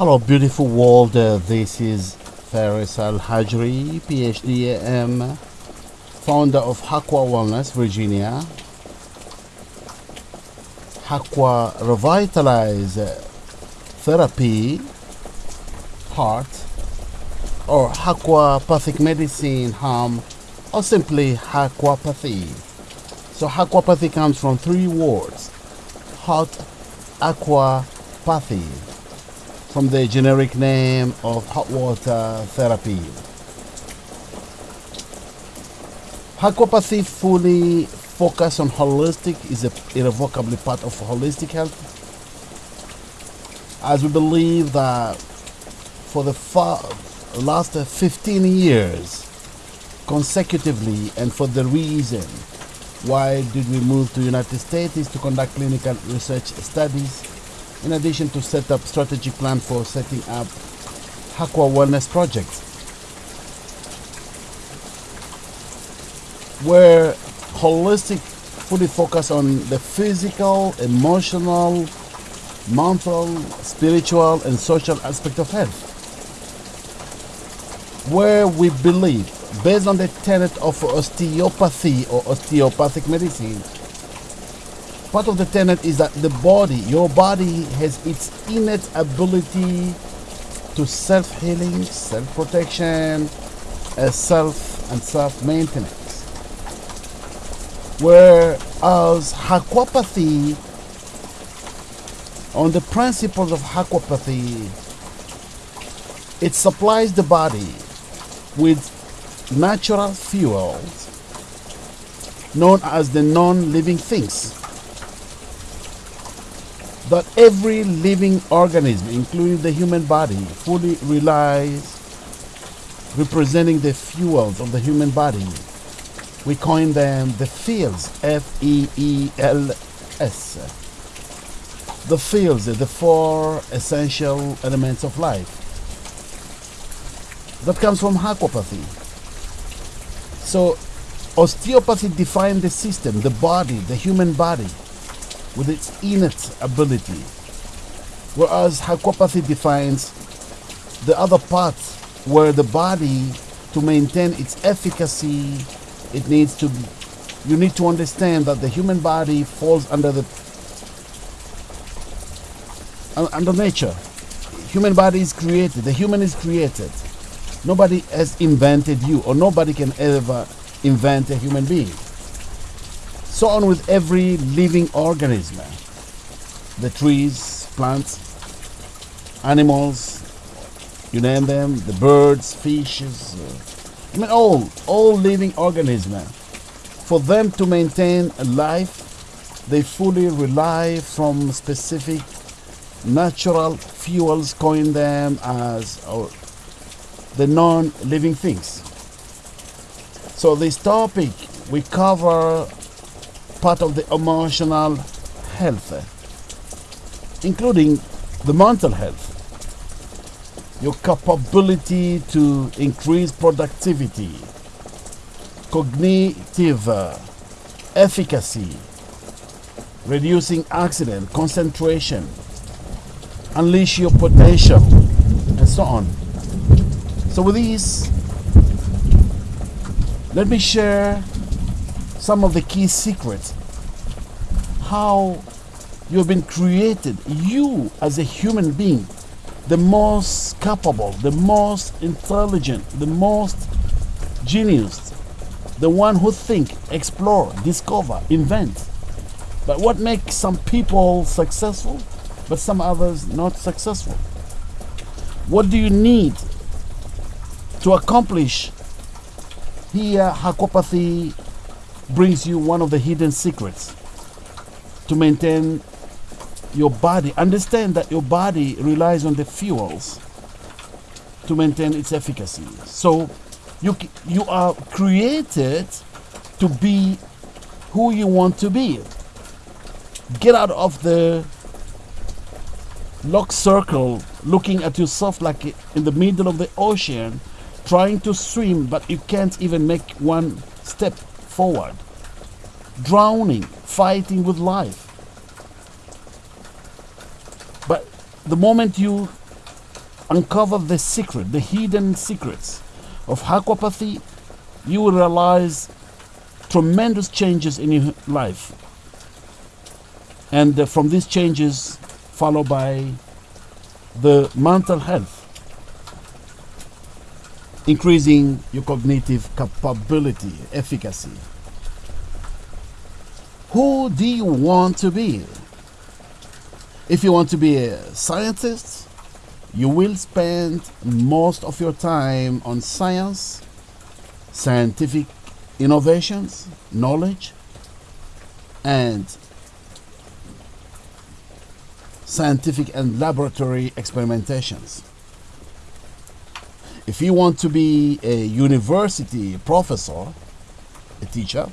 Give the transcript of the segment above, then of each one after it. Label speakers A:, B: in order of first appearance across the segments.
A: Hello, beautiful world. Uh, this is Faris Al Hajri, PhD AM, founder of Hakwa Wellness, Virginia. Hakwa Revitalize Therapy, Heart, or Aquapathic Medicine, Harm, or simply Aquapathy. So, Aquapathy comes from three words hot aquapathy from the generic name of hot water therapy. Aquapathy fully focus on holistic is irrevocably part of holistic health. As we believe that for the last 15 years consecutively and for the reason why did we move to United States is to conduct clinical research studies in addition to set up strategic plan for setting up Hakwa Wellness Project where holistic fully focus on the physical, emotional, mental, spiritual and social aspect of health where we believe based on the tenet of osteopathy or osteopathic medicine part of the tenet is that the body your body has its innate ability to self-healing self-protection uh, self and self-maintenance. Whereas aquapathy on the principles of aquapathy it supplies the body with natural fuels known as the non-living things that every living organism including the human body fully relies representing the fuels of the human body we coin them the FEELs f-e-e-l-s the FEELs the four essential elements of life that comes from aquapathy. So, osteopathy defines the system, the body, the human body, with its innate ability, whereas aquapathy defines the other part where the body, to maintain its efficacy, it needs to. Be you need to understand that the human body falls under the under nature. Human body is created. The human is created. Nobody has invented you, or nobody can ever invent a human being. So on with every living organism the trees, plants, animals, you name them, the birds, fishes, uh, I mean, all, all living organisms. For them to maintain a life, they fully rely from specific natural fuels, coin them as or the non-living things. So this topic we cover part of the emotional health, including the mental health, your capability to increase productivity, cognitive uh, efficacy, reducing accident, concentration, unleash your potential, and so on. So with these, let me share some of the key secrets. How you have been created, you as a human being, the most capable, the most intelligent, the most genius, the one who think, explore, discover, invent. But what makes some people successful, but some others not successful? What do you need to accomplish here aquapathy brings you one of the hidden secrets to maintain your body understand that your body relies on the fuels to maintain its efficacy so you you are created to be who you want to be get out of the lock circle looking at yourself like in the middle of the ocean trying to swim, but you can't even make one step forward. Drowning, fighting with life. But the moment you uncover the secret, the hidden secrets of aquapathy, you will realize tremendous changes in your life. And uh, from these changes, followed by the mental health, increasing your cognitive capability, efficacy. Who do you want to be? If you want to be a scientist, you will spend most of your time on science, scientific innovations, knowledge, and scientific and laboratory experimentations. If you want to be a university professor, a teacher,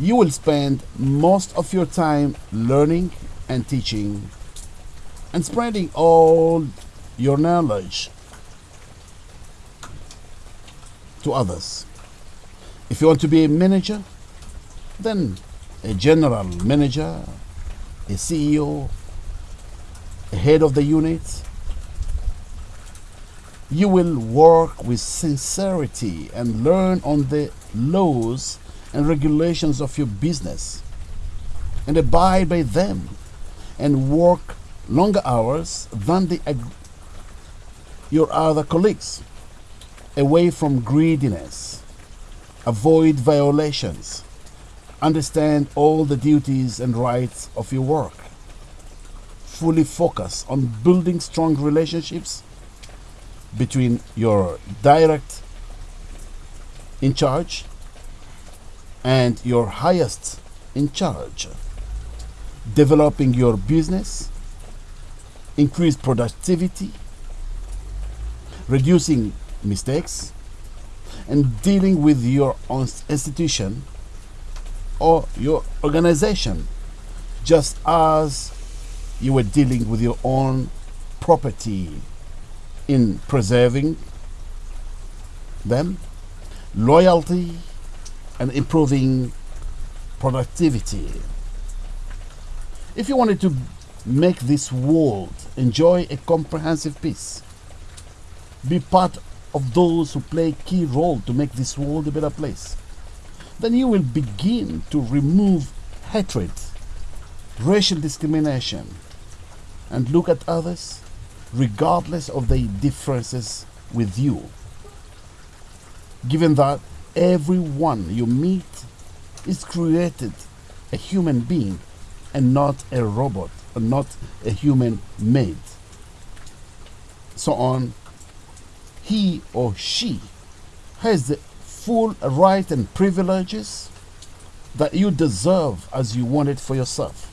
A: you will spend most of your time learning and teaching and spreading all your knowledge to others. If you want to be a manager, then a general manager, a CEO, a head of the unit, you will work with sincerity and learn on the laws and regulations of your business and abide by them and work longer hours than the, your other colleagues. Away from greediness. Avoid violations. Understand all the duties and rights of your work. Fully focus on building strong relationships between your direct in charge and your highest in charge. Developing your business, increase productivity, reducing mistakes, and dealing with your own institution or your organization just as you were dealing with your own property in preserving them, loyalty, and improving productivity. If you wanted to make this world enjoy a comprehensive peace, be part of those who play a key role to make this world a better place, then you will begin to remove hatred, racial discrimination, and look at others regardless of their differences with you. Given that everyone you meet is created a human being and not a robot or not a human made. So on, he or she has the full right and privileges that you deserve as you want it for yourself.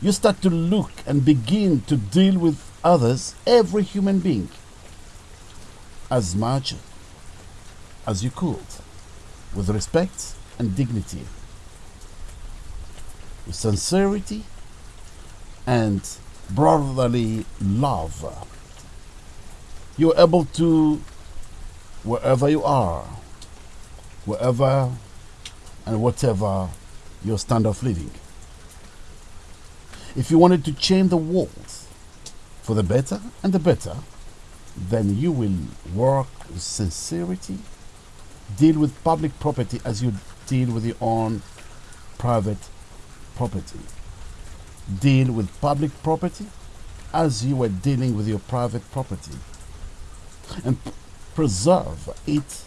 A: you start to look and begin to deal with others, every human being, as much as you could, with respect and dignity, with sincerity and brotherly love. You're able to, wherever you are, wherever and whatever your standard of living if you wanted to change the world for the better and the better, then you will work with sincerity, deal with public property as you deal with your own private property. Deal with public property as you were dealing with your private property. And preserve it.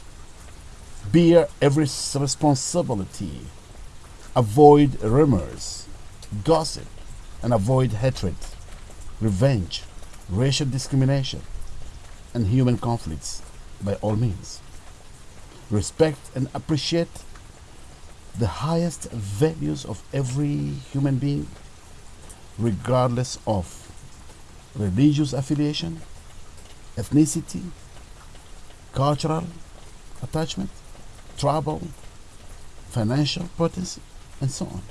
A: Bear every responsibility. Avoid rumors, gossip, and avoid hatred, revenge, racial discrimination, and human conflicts by all means. Respect and appreciate the highest values of every human being, regardless of religious affiliation, ethnicity, cultural attachment, tribal, financial potency, and so on.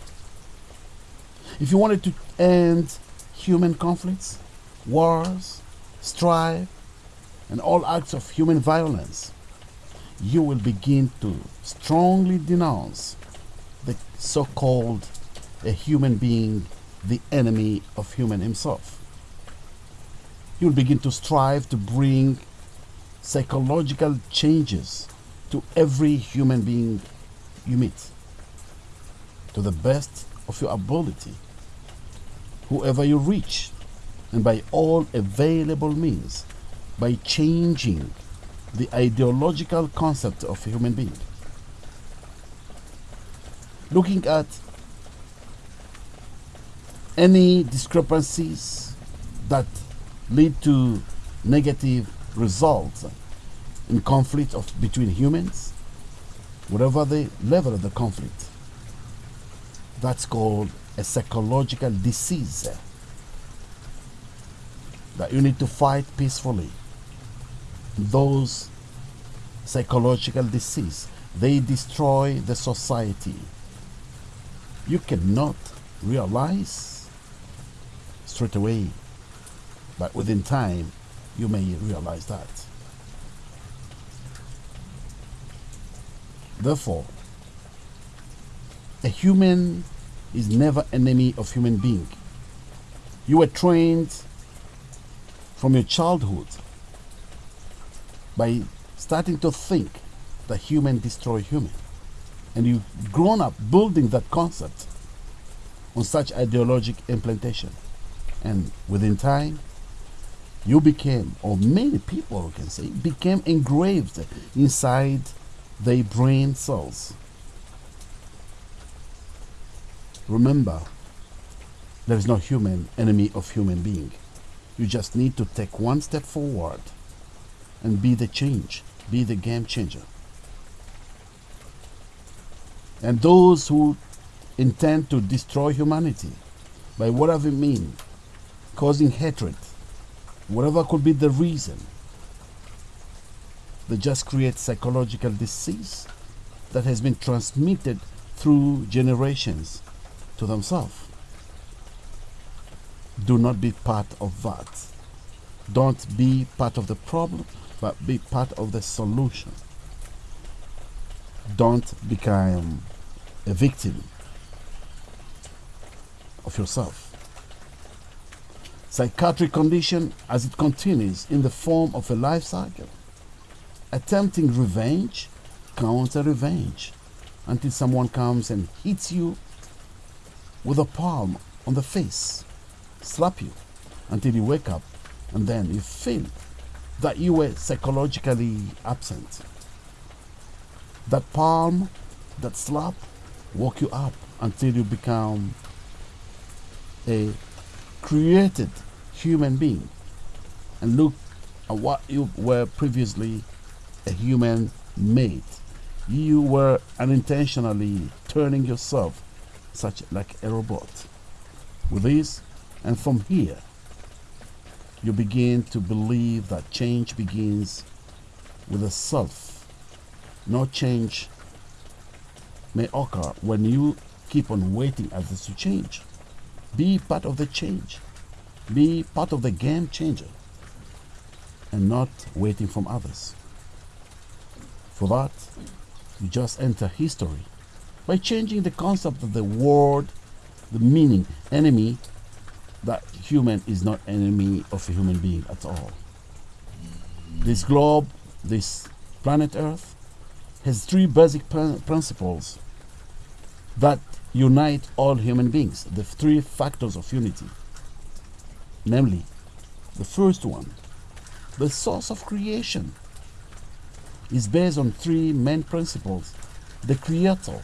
A: If you wanted to end human conflicts, wars, strife, and all acts of human violence, you will begin to strongly denounce the so called a human being, the enemy of human himself. you'll begin to strive to bring psychological changes to every human being you meet to the best of your ability, whoever you reach, and by all available means, by changing the ideological concept of a human being. Looking at any discrepancies that lead to negative results in conflict of between humans, whatever the level of the conflict, that's called a psychological disease that you need to fight peacefully. Those psychological disease, they destroy the society. You cannot realize straight away, but within time, you may realize that. Therefore, a human is never enemy of human being. You were trained from your childhood by starting to think that human destroy human. And you've grown up building that concept on such ideologic implantation. And within time, you became, or many people can say, became engraved inside their brain cells. Remember, there is no human enemy of human being. You just need to take one step forward and be the change, be the game changer. And those who intend to destroy humanity by whatever means, causing hatred, whatever could be the reason, they just create psychological disease that has been transmitted through generations to themselves. Do not be part of that. Don't be part of the problem, but be part of the solution. Don't become a victim of yourself. Psychiatric condition as it continues in the form of a life cycle. Attempting revenge, counter revenge, until someone comes and hits you with a palm on the face, slap you until you wake up, and then you feel that you were psychologically absent. That palm, that slap, woke you up until you become a created human being and look at what you were previously a human made. You were unintentionally turning yourself such like a robot. With this, and from here, you begin to believe that change begins with a self. No change may occur when you keep on waiting others to change. Be part of the change. Be part of the game changer and not waiting from others. For that, you just enter history by changing the concept of the word, the meaning, enemy, that human is not enemy of a human being at all. This globe, this planet Earth, has three basic principles that unite all human beings, the three factors of unity. Namely, the first one, the source of creation, is based on three main principles the Creator,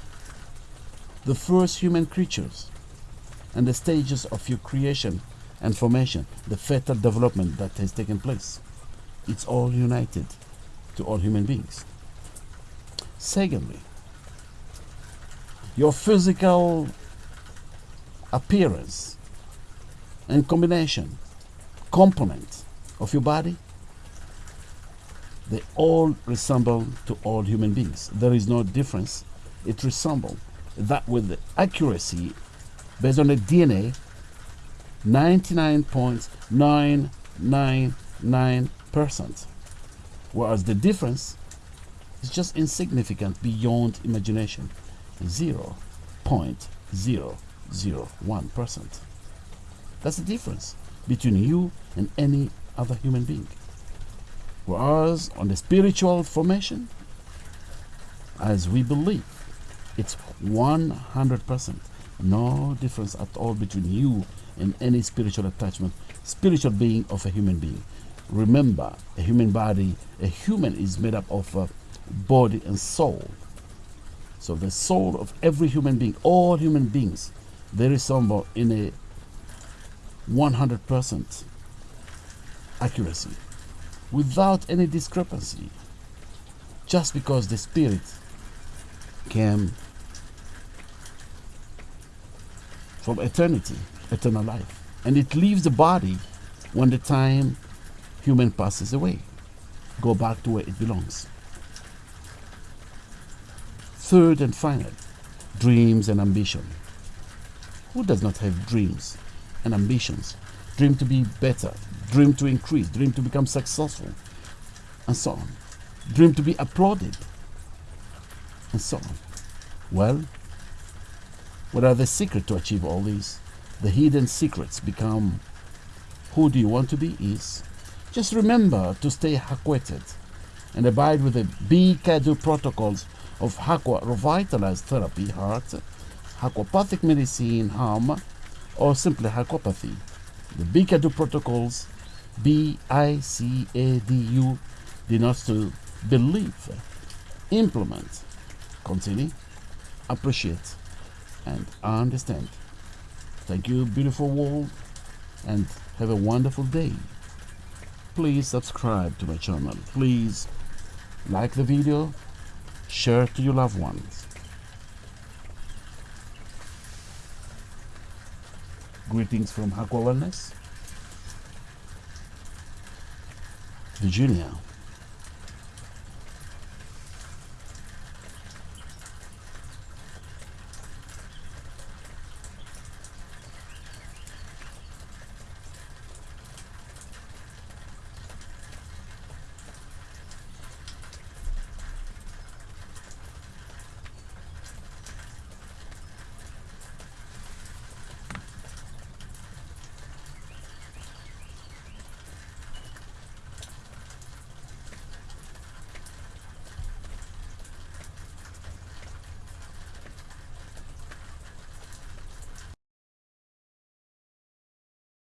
A: the first human creatures, and the stages of your creation and formation, the fetal development that has taken place. It's all united to all human beings. Secondly, your physical appearance and combination, component of your body, they all resemble to all human beings. There is no difference. It resembles that with the accuracy based on the DNA 99.999%. Whereas the difference is just insignificant beyond imagination. 0.001%. That's the difference between you and any other human being. Whereas on the spiritual formation, as we believe, it's 100%. No difference at all between you and any spiritual attachment, spiritual being of a human being. Remember, a human body, a human is made up of a body and soul. So the soul of every human being, all human beings, they resemble uh, in a 100% accuracy without any discrepancy just because the spirit came from eternity eternal life. And it leaves the body when the time human passes away. Go back to where it belongs. Third and final dreams and ambition. Who does not have dreams and ambitions? Dream to be better dream to increase dream to become successful and so on. Dream to be applauded and so on. Well what are the secret to achieve all these? The hidden secrets become who do you want to be is. Just remember to stay Hakweted and abide with the BICADU protocols of Hakwa revitalized therapy, heart, Hakwapathic medicine, harm, or simply Hakwapathy. The BICADU protocols, B-I-C-A-D-U, denotes to believe, implement, continue, appreciate, and I understand. Thank you, beautiful world, and have a wonderful day. Please subscribe to my channel. Please like the video, share to your loved ones. Greetings from Hakwa Wellness. Virginia.